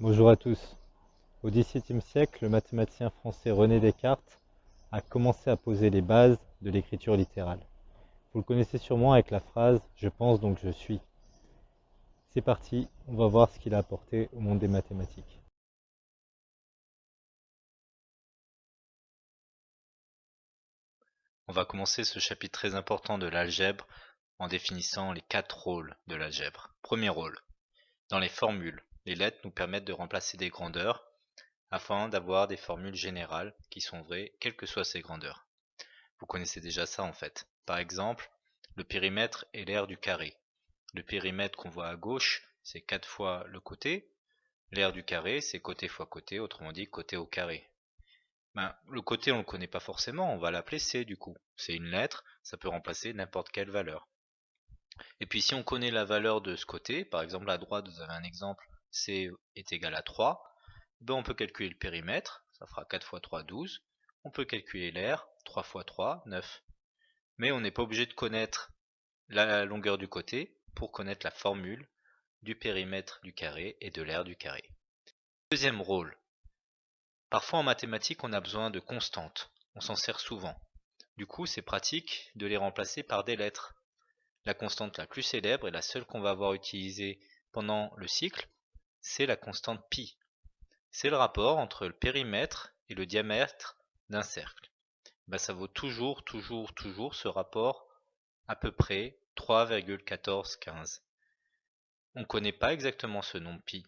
Bonjour à tous. Au XVIIe siècle, le mathématicien français René Descartes a commencé à poser les bases de l'écriture littérale. Vous le connaissez sûrement avec la phrase « je pense donc je suis ». C'est parti, on va voir ce qu'il a apporté au monde des mathématiques. On va commencer ce chapitre très important de l'algèbre en définissant les quatre rôles de l'algèbre. Premier rôle. Dans les formules, les lettres nous permettent de remplacer des grandeurs afin d'avoir des formules générales qui sont vraies quelles que soient ces grandeurs. Vous connaissez déjà ça en fait. Par exemple, le périmètre est l'aire du carré. Le périmètre qu'on voit à gauche, c'est 4 fois le côté. L'aire du carré, c'est côté fois côté, autrement dit côté au carré. Ben, le côté, on ne le connaît pas forcément, on va l'appeler C du coup. C'est une lettre, ça peut remplacer n'importe quelle valeur. Et puis si on connaît la valeur de ce côté, par exemple à droite vous avez un exemple, C est égal à 3, ben on peut calculer le périmètre, ça fera 4 fois 3, 12. On peut calculer l'air, 3 fois 3, 9. Mais on n'est pas obligé de connaître la longueur du côté pour connaître la formule du périmètre du carré et de l'aire du carré. Deuxième rôle, Parfois en mathématiques on a besoin de constantes, on s'en sert souvent. Du coup c'est pratique de les remplacer par des lettres. La constante la plus célèbre et la seule qu'on va avoir utilisée pendant le cycle, c'est la constante pi. C'est le rapport entre le périmètre et le diamètre d'un cercle. Ben, ça vaut toujours, toujours, toujours ce rapport à peu près 3,1415. On ne connaît pas exactement ce nombre pi.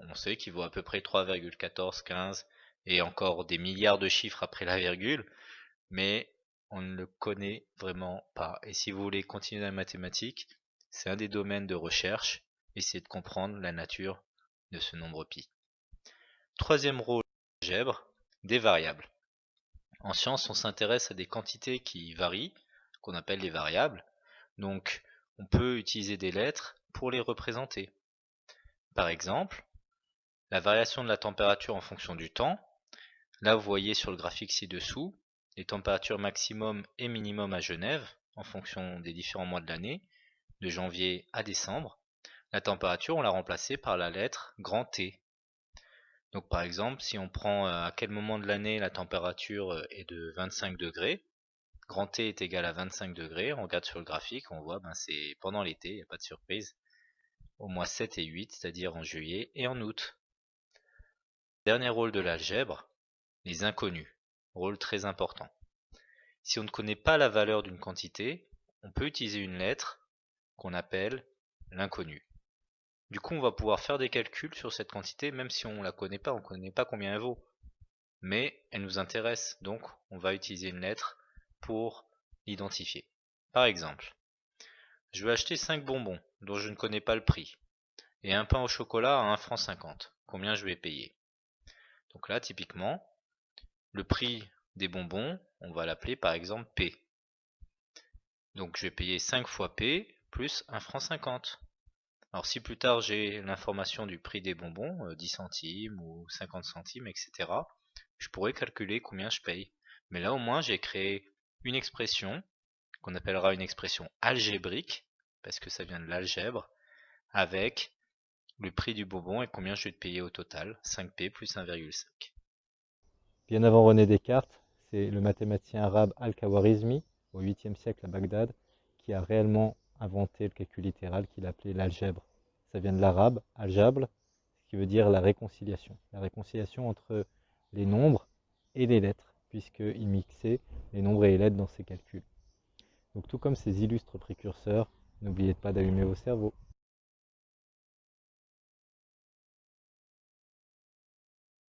On sait qu'il vaut à peu près 3,1415 et encore des milliards de chiffres après la virgule, mais on ne le connaît vraiment pas. Et si vous voulez continuer la mathématique, c'est un des domaines de recherche, essayez de comprendre la nature de ce nombre pi. Troisième rôle de l'algèbre, des variables. En science, on s'intéresse à des quantités qui varient, qu'on appelle les variables. Donc, on peut utiliser des lettres pour les représenter. Par exemple, la variation de la température en fonction du temps, Là, vous voyez sur le graphique ci-dessous les températures maximum et minimum à Genève en fonction des différents mois de l'année, de janvier à décembre. La température, on l'a remplacée par la lettre grand T. Donc par exemple, si on prend euh, à quel moment de l'année la température euh, est de 25 degrés, grand T est égal à 25 degrés, on regarde sur le graphique, on voit ben c'est pendant l'été, il n'y a pas de surprise, au mois 7 et 8, c'est-à-dire en juillet et en août. Dernier rôle de l'algèbre, les inconnus, rôle très important. Si on ne connaît pas la valeur d'une quantité, on peut utiliser une lettre qu'on appelle l'inconnu. Du coup, on va pouvoir faire des calculs sur cette quantité, même si on ne la connaît pas, on ne connaît pas combien elle vaut. Mais elle nous intéresse, donc on va utiliser une lettre pour l'identifier. Par exemple, je veux acheter 5 bonbons dont je ne connais pas le prix, et un pain au chocolat à 1 franc 50. Combien je vais payer? Donc là, typiquement, le prix des bonbons, on va l'appeler par exemple P. Donc je vais payer 5 fois P plus 1 franc 50. Alors si plus tard j'ai l'information du prix des bonbons, 10 euh, centimes ou 50 centimes, etc., je pourrais calculer combien je paye. Mais là au moins j'ai créé une expression qu'on appellera une expression algébrique, parce que ça vient de l'algèbre, avec le prix du bonbon et combien je vais te payer au total, 5P plus 1,5. Bien avant René Descartes, c'est le mathématicien arabe Al-Khawarizmi, au 8e siècle à Bagdad, qui a réellement inventé le calcul littéral qu'il appelait l'algèbre. Ça vient de l'arabe, aljabl, ce qui veut dire la réconciliation. La réconciliation entre les nombres et les lettres, puisqu'il mixait les nombres et les lettres dans ses calculs. Donc tout comme ces illustres précurseurs, n'oubliez pas d'allumer vos cerveaux.